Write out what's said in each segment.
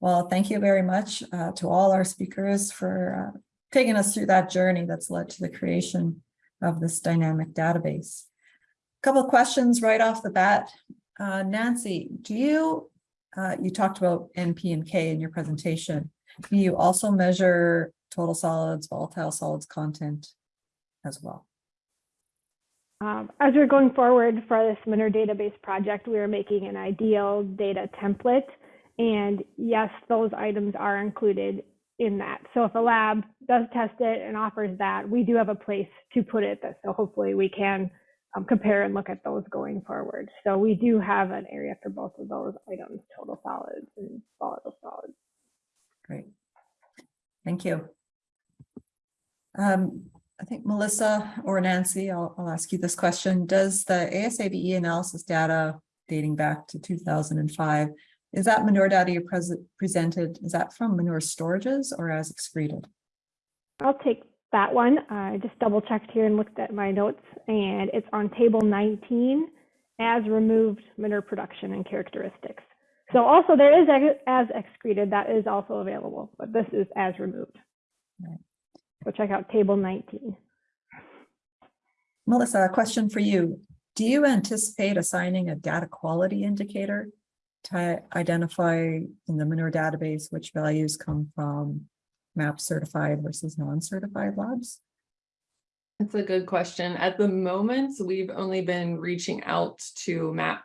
Well, thank you very much uh, to all our speakers for uh, taking us through that journey that's led to the creation of this dynamic database. A couple of questions right off the bat. Uh, Nancy, do you, uh, you talked about NP and K in your presentation. Do you also measure total solids, volatile solids content as well? Um, as we're going forward for this Manure database project, we are making an ideal data template. And yes, those items are included in that. So if a lab does test it and offers that, we do have a place to put it. That, so hopefully we can um, compare and look at those going forward. So we do have an area for both of those items, total solids and volatile solids. Great. Thank you. Um, I think Melissa or Nancy, I'll, I'll ask you this question. Does the ASABE analysis data dating back to 2005, is that manure data you present presented, is that from manure storages or as excreted? I'll take that one. I just double checked here and looked at my notes and it's on table 19 as removed manure production and characteristics. So also there is as excreted, that is also available, but this is as removed. Right. So check out table 19. Melissa, a question for you. Do you anticipate assigning a data quality indicator to identify in the manure database which values come from MAP certified versus non-certified labs? That's a good question. At the moment, we've only been reaching out to MAP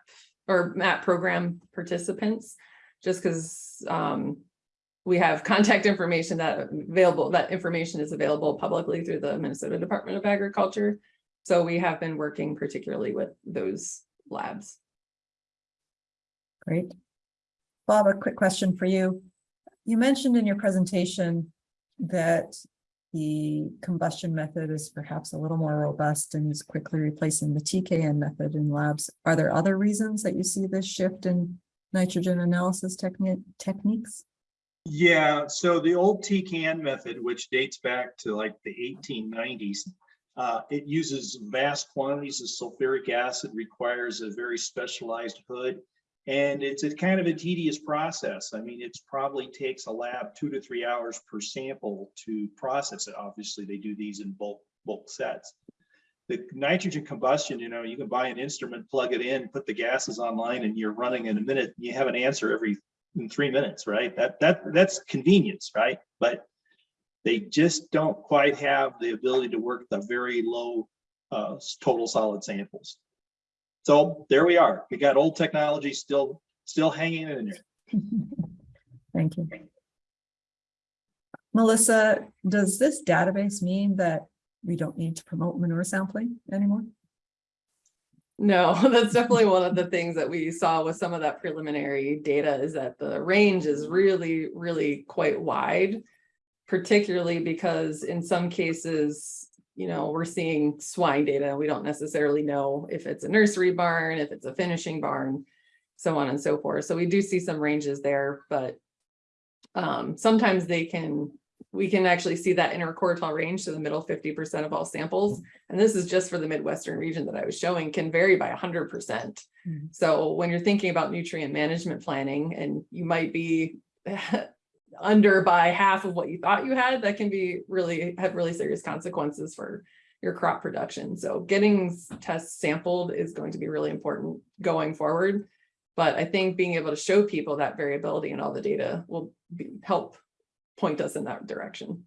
or MAP program participants. Just because um, we have contact information that available, that information is available publicly through the Minnesota Department of Agriculture. So we have been working particularly with those labs. Great. Bob, a quick question for you. You mentioned in your presentation that the combustion method is perhaps a little more robust and is quickly replacing the TKN method in labs. Are there other reasons that you see this shift in nitrogen analysis technique techniques? Yeah, so the old TKN method, which dates back to like the 1890s, uh, it uses vast quantities of sulfuric acid, requires a very specialized hood, and it's a kind of a tedious process. I mean, it's probably takes a lab two to three hours per sample to process it. Obviously, they do these in bulk bulk sets. The nitrogen combustion, you know, you can buy an instrument, plug it in, put the gases online, and you're running in a minute. You have an answer every in three minutes, right? That that that's convenience, right? But they just don't quite have the ability to work the very low uh, total solid samples. So there we are. We got old technology still still hanging in there. Thank you. Melissa, does this database mean that we don't need to promote manure sampling anymore? No, that's definitely one of the things that we saw with some of that preliminary data is that the range is really, really quite wide. Particularly because in some cases, you know, we're seeing swine data. We don't necessarily know if it's a nursery barn, if it's a finishing barn, so on and so forth. So we do see some ranges there, but um, sometimes they can, we can actually see that interquartile range to the middle fifty percent of all samples. And this is just for the Midwestern region that I was showing can vary by hundred percent. Mhm. So when you're thinking about nutrient management planning and you might be under by half of what you thought you had, that can be really, have really serious consequences for your crop production. So getting tests sampled is going to be really important going forward. But I think being able to show people that variability in all the data will be, help point us in that direction.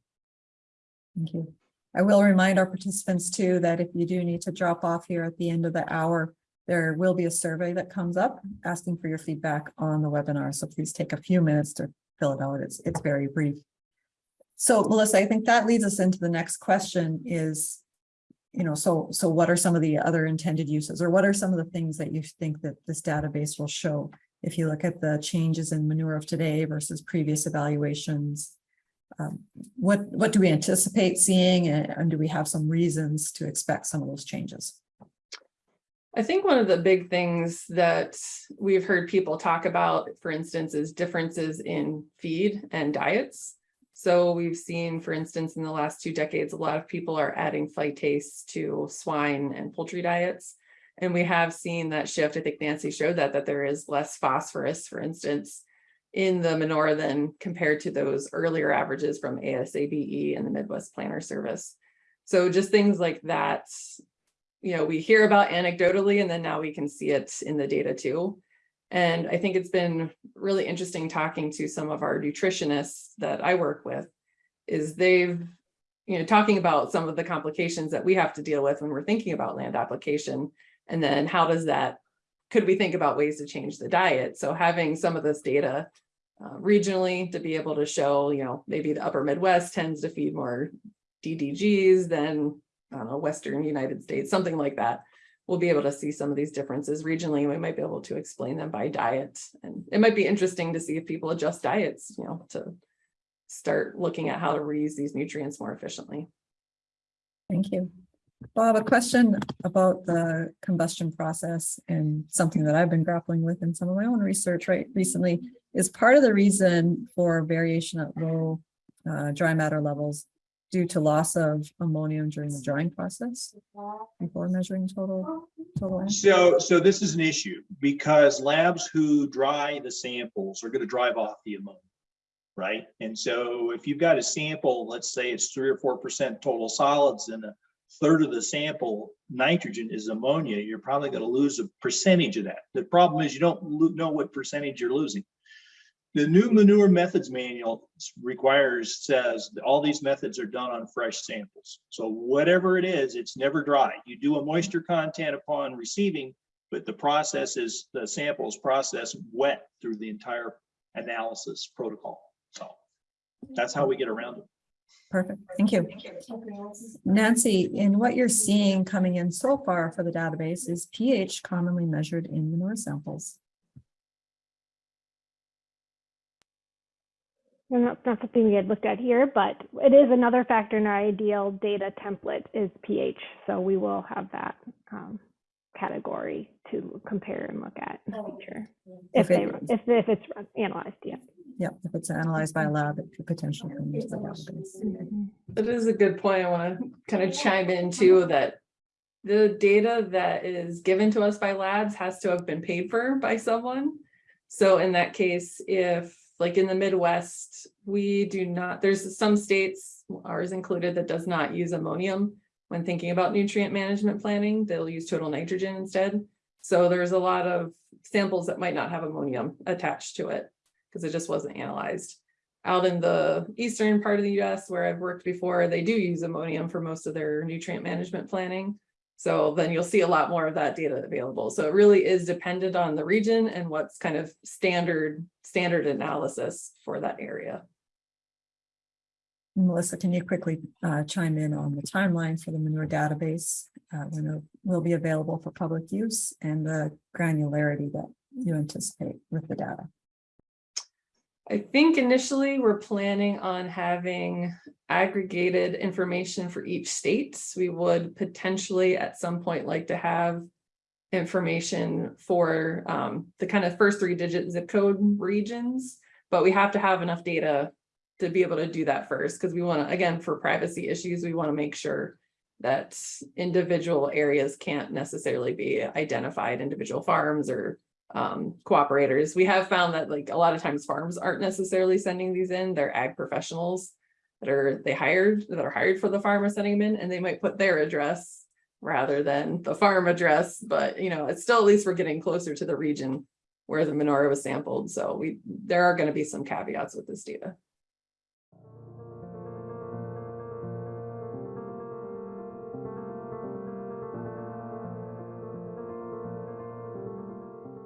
Thank you. I will remind our participants too that if you do need to drop off here at the end of the hour, there will be a survey that comes up asking for your feedback on the webinar. So please take a few minutes to fill it out. It's, it's very brief. So Melissa, I think that leads us into the next question is, you know, so, so what are some of the other intended uses or what are some of the things that you think that this database will show? If you look at the changes in manure of today versus previous evaluations, um, what, what do we anticipate seeing and, and do we have some reasons to expect some of those changes? I think one of the big things that we've heard people talk about, for instance, is differences in feed and diets. So we've seen, for instance, in the last two decades, a lot of people are adding phytase to swine and poultry diets. And we have seen that shift. I think Nancy showed that, that there is less phosphorus, for instance, in the manure than compared to those earlier averages from ASABE and the Midwest Planner Service. So just things like that, you know, we hear about anecdotally and then now we can see it in the data too. And I think it's been really interesting talking to some of our nutritionists that I work with is they've, you know, talking about some of the complications that we have to deal with when we're thinking about land application. And then how does that, could we think about ways to change the diet? So having some of this data uh, regionally to be able to show, you know, maybe the upper Midwest tends to feed more DDGs than, know, Western United States, something like that. We'll be able to see some of these differences regionally. We might be able to explain them by diet. And it might be interesting to see if people adjust diets, you know, to start looking at how to reuse these nutrients more efficiently. Thank you. Bob, a question about the combustion process and something that I've been grappling with in some of my own research right recently is part of the reason for variation at low uh, dry matter levels due to loss of ammonium during the drying process before measuring total, total. So, so this is an issue because labs who dry the samples are gonna drive off the ammonia. Right? And so if you've got a sample, let's say it's three or four percent total solids and a third of the sample nitrogen is ammonia, you're probably gonna lose a percentage of that. The problem is you don't know what percentage you're losing. The new manure methods manual requires, says all these methods are done on fresh samples. So whatever it is, it's never dry. You do a moisture content upon receiving, but the process is, the samples is processed wet through the entire analysis protocol. So that's how we get around it. Perfect, thank you. Nancy, in what you're seeing coming in so far for the database is pH commonly measured in manure samples. And that's not something we had looked at here, but it is another factor in our ideal data template is pH. So we will have that um, category to compare and look at in the future. If If they, it- if, if it's analyzed, yeah. Yeah, if it's analyzed by a lab, it could potentially come into the database. That is a good point. I want to kind of chime in too, that the data that is given to us by labs has to have been paid for by someone. So in that case, if like in the Midwest, we do not, there's some states, ours included, that does not use ammonium when thinking about nutrient management planning, they'll use total nitrogen instead. So there's a lot of samples that might not have ammonium attached to it because it just wasn't analyzed out in the eastern part of the US where I've worked before, they do use ammonium for most of their nutrient management planning. So then you'll see a lot more of that data available. So it really is dependent on the region and what's kind of standard, standard analysis for that area. Melissa, can you quickly uh, chime in on the timeline for the manure database? uh, When it will be available for public use and the granularity that you anticipate with the data? I think initially we're planning on having aggregated information for each state. We would potentially at some point like to have information for um, the kind of first three digit zip code regions, but we have to have enough data to be able to do that first, because we want to, again, for privacy issues, we want to make sure that individual areas can't necessarily be identified, individual farms or um, cooperators. We have found that like a lot of times farms aren't necessarily sending these in, they're ag professionals that are, they hired, that are hired for the farm are sending them in, and they might put their address rather than the farm address, but you know, it's still, at least we're getting closer to the region where the manure was sampled, so we, there are gonna be some caveats with this data.